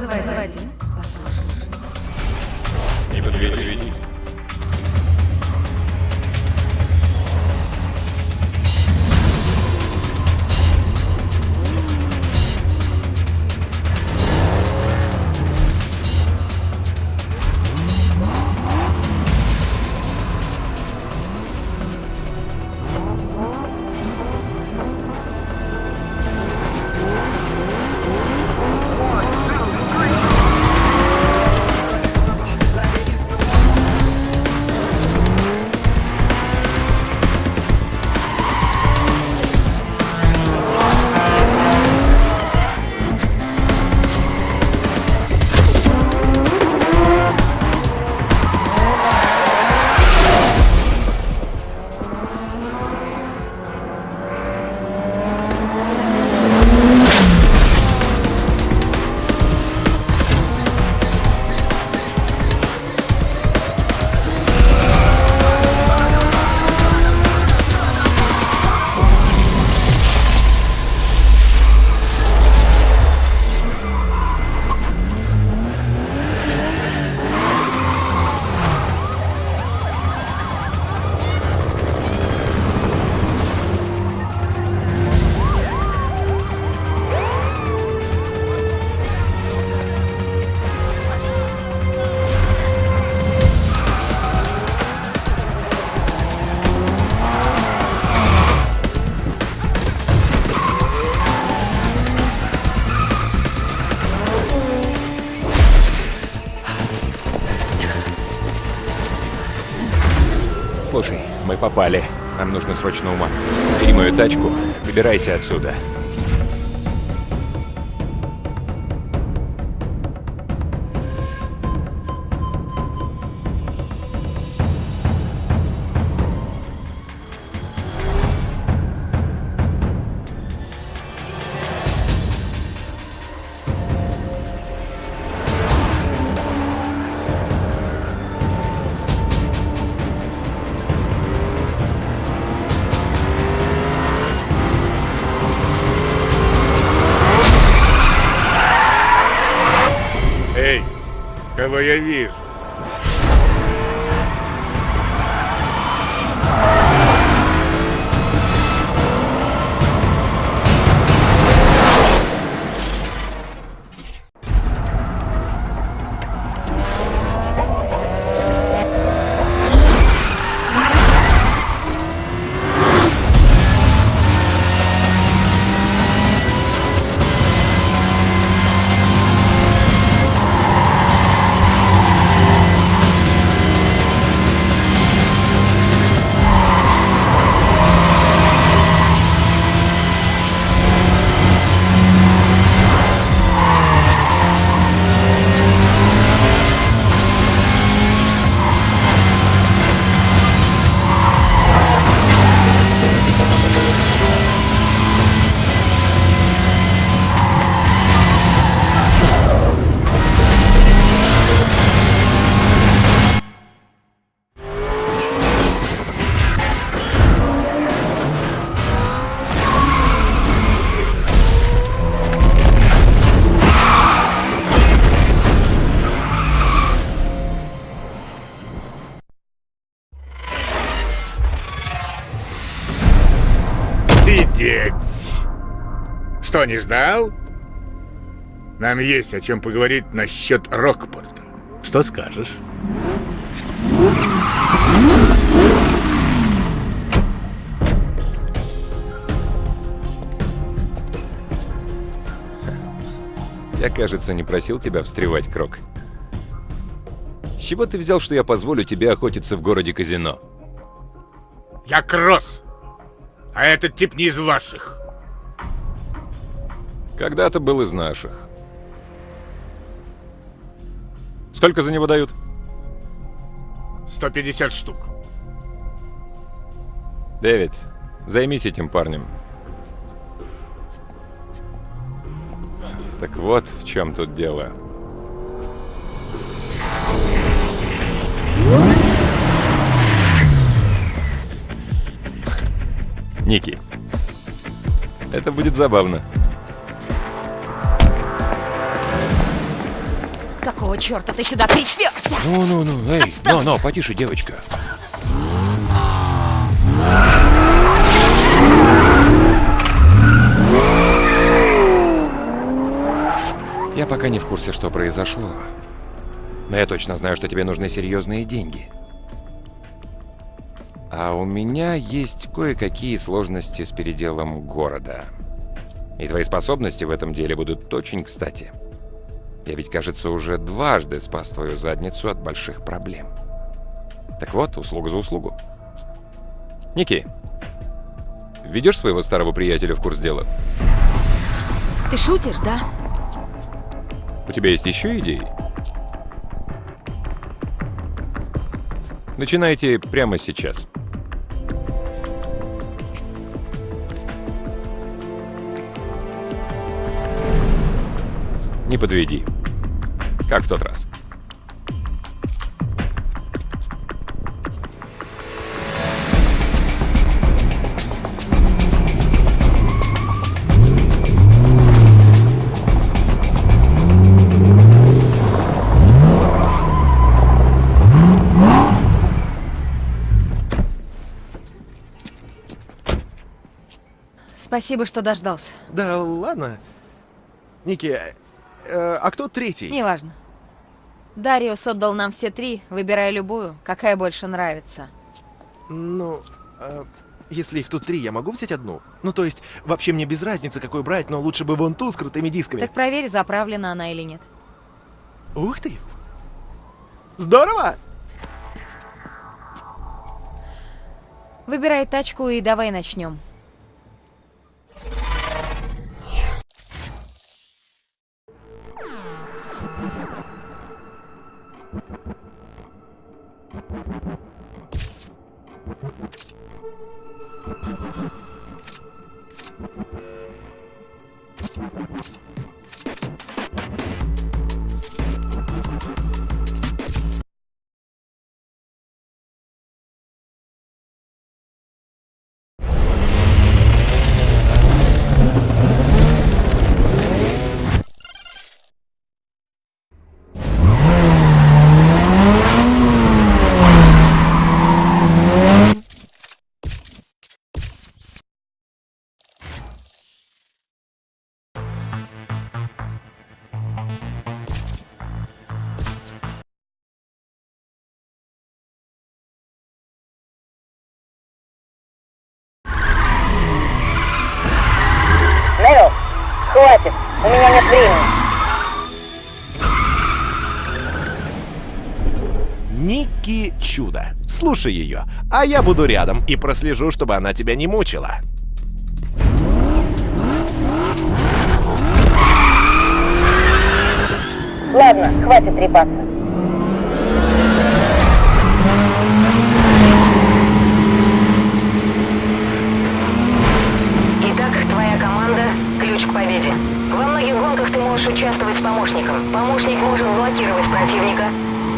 Заводи. Заводи. Не подведи. Попали. Нам нужно срочно уматывать. Бери мою тачку, выбирайся отсюда. Кого я вижу? Что, не ждал? Нам есть о чем поговорить насчет Рокпорта. Что скажешь? Я, кажется, не просил тебя встревать, Крок. С чего ты взял, что я позволю тебе охотиться в городе казино? Я Кросс, а этот тип не из ваших. Когда-то был из наших. Сколько за него дают? 150 штук. Дэвид, займись этим парнем. Так вот в чем тут дело. Ники. Это будет забавно. Какого черта ты сюда причперся? Ну-ну-ну, эй, но-но, потише, девочка. Я пока не в курсе, что произошло. Но я точно знаю, что тебе нужны серьезные деньги. А у меня есть кое-какие сложности с переделом города. И твои способности в этом деле будут очень кстати. Я ведь, кажется, уже дважды спас твою задницу от больших проблем. Так вот, услуга за услугу. Ники, ведешь своего старого приятеля в курс дела? Ты шутишь, да? У тебя есть еще идеи? Начинайте прямо сейчас. Не подведи. Как в тот раз. Спасибо, что дождался. Да ладно. Ники, э, а кто третий? Неважно. Дариус отдал нам все три, выбирай любую, какая больше нравится. Ну, э, если их тут три, я могу взять одну? Ну, то есть, вообще мне без разницы, какую брать, но лучше бы вон ту с крутыми дисками. Так проверь, заправлена она или нет. Ух ты! Здорово! Выбирай тачку и давай начнем. Хватит, у меня нет времени. Ники Чудо. Слушай ее, а я буду рядом и прослежу, чтобы она тебя не мучила. Ладно, хватит трепаться. К победе. Во многих гонках ты можешь участвовать с помощником. Помощник может блокировать противника,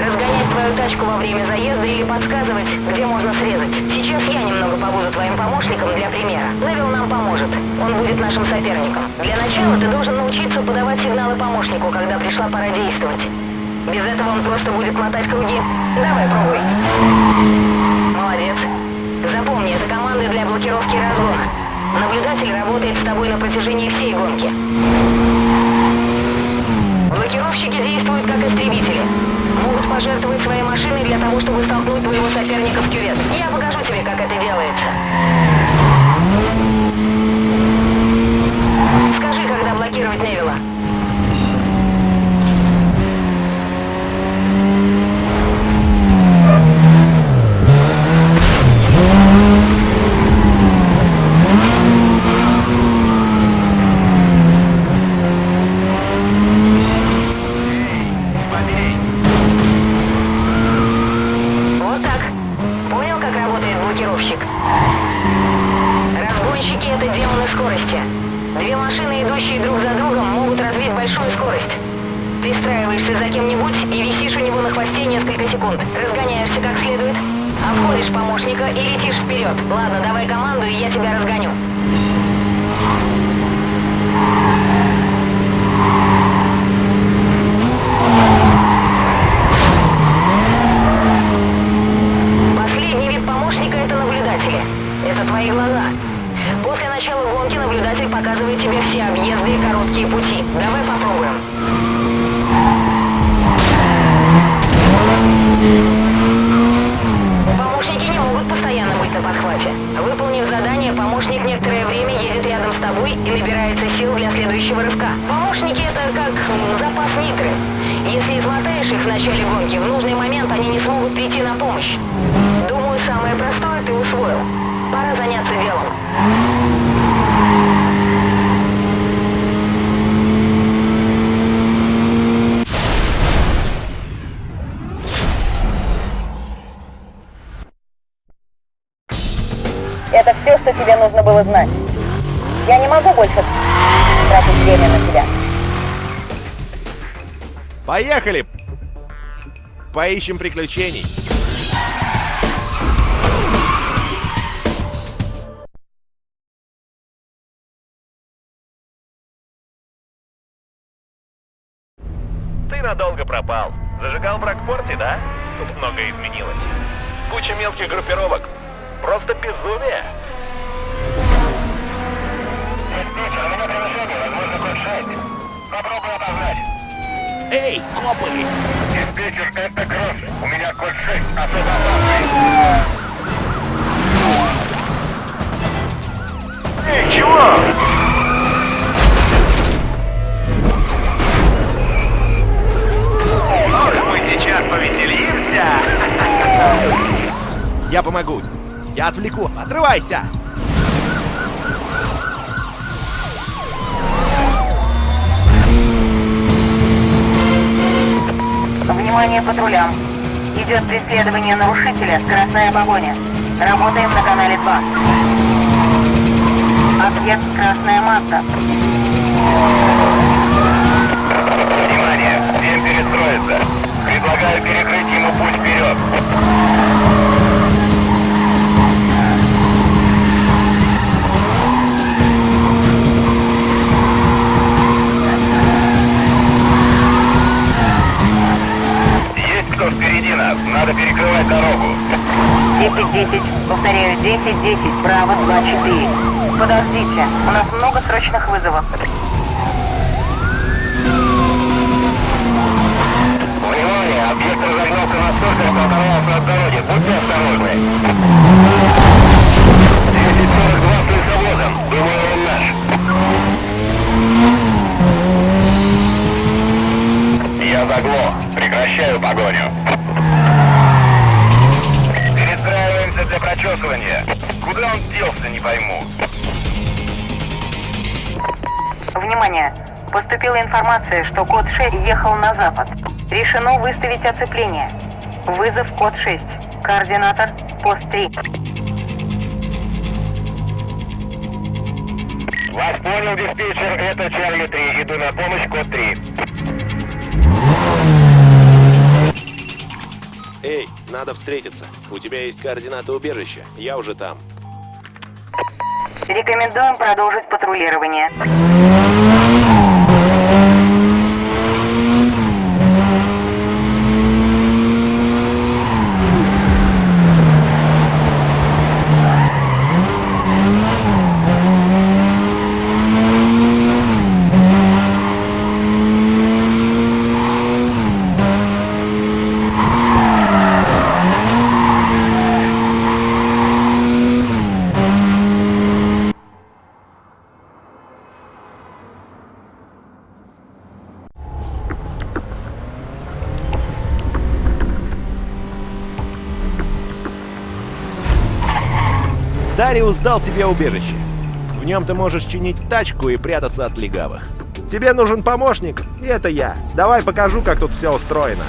разгонять твою тачку во время заезда или подсказывать, где можно срезать. Сейчас я немного побуду твоим помощником для примера. Невил нам поможет. Он будет нашим соперником. Для начала ты должен научиться подавать сигналы помощнику, когда пришла пора действовать. Без этого он просто будет мотать круги. Давай, пробуй. Молодец. Запомни, это команда для блокировки разгона. Наблюдатель работает с тобой на протяжении всей гонки. Блокировщики действуют как истребители. Могут пожертвовать своей машиной для того, чтобы столкнуть твоего соперника в кювет. Я покажу тебе, как это делается. Скажи, когда блокировать Невилла. Вот так. Понял, как работает блокировщик? Разгонщики — это демоны скорости. Две машины, идущие друг за другом, могут развить большую скорость. Пристраиваешься за кем-нибудь и висишь у него на хвосте несколько секунд. Разгоняешься как следует, обходишь помощника и летишь вперед. Ладно, давай команду, и я тебя разгоню. попробуем. Помощники не могут постоянно быть на подхвате. Выполнив задание, помощник некоторое время едет рядом с тобой и набирается сил для следующего рывка. Помощники это как м, запас нитры. Измотаешь их в начале гонки, в нужный момент они не смогут прийти на помощь. Думаю, самое простое ты усвоил. Пора заняться делом. Это все, что тебе нужно было знать. Я не могу больше тратить время на тебя. Поехали! Поищем приключений. Ты надолго пропал. Зажигал в Рокпорте, да? Тут многое изменилось. Куча мелких группировок. Просто безумие. Эй, копы! Диспетчер, это Кросс. У меня код 6, особо опасный. Эй, чего? Ох, мы сейчас повеселимся. Я помогу. Я отвлеку. Отрывайся! Внимание патрулям. Идет преследование нарушителя, скоростная погоня. Работаем на канале 2. Объект Красная Масса. Внимание, всем перестроиться. Предлагаю перекрыть ему путь вперед. Кто впереди нас? Надо перекрывать дорогу. 10-10. Повторяю, 10-10. Браво, 2-4. Подождите, у нас много срочных вызовов. Внимание, объект разогнался настолько, что оторвался от дороги. Будьте осторожны. 1042 с лесовозом. Думаю, он наш. Я заглох. Прекращаю погоню. Перестраиваемся для прочесывания. Куда он делся, не пойму. Внимание! Поступила информация, что код 6 ехал на запад. Решено выставить оцепление. Вызов код 6. Координатор пост 3. Вас понял, диспетчер. Это Чарли 3. Иду на помощь, код 3. Эй, надо встретиться. У тебя есть координаты убежища. Я уже там. Рекомендуем продолжить патрулирование. Дариус дал тебе убежище. В нем ты можешь чинить тачку и прятаться от легавых. Тебе нужен помощник, и это я. Давай покажу, как тут все устроено.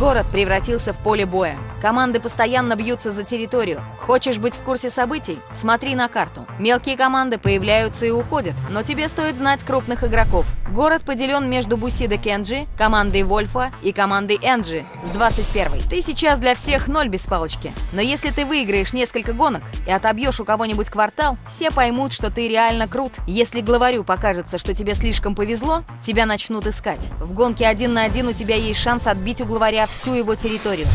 Город превратился в поле боя. Команды постоянно бьются за территорию. Хочешь быть в курсе событий? Смотри на карту. Мелкие команды появляются и уходят, но тебе стоит знать крупных игроков. Город поделен между Бусидо Кенджи, командой Вольфа и командой Энджи с 21 Ты сейчас для всех ноль без палочки. Но если ты выиграешь несколько гонок и отобьешь у кого-нибудь квартал, все поймут, что ты реально крут. Если главарю покажется, что тебе слишком повезло, тебя начнут искать. В гонке один на один у тебя есть шанс отбить у главаря всю его территорию.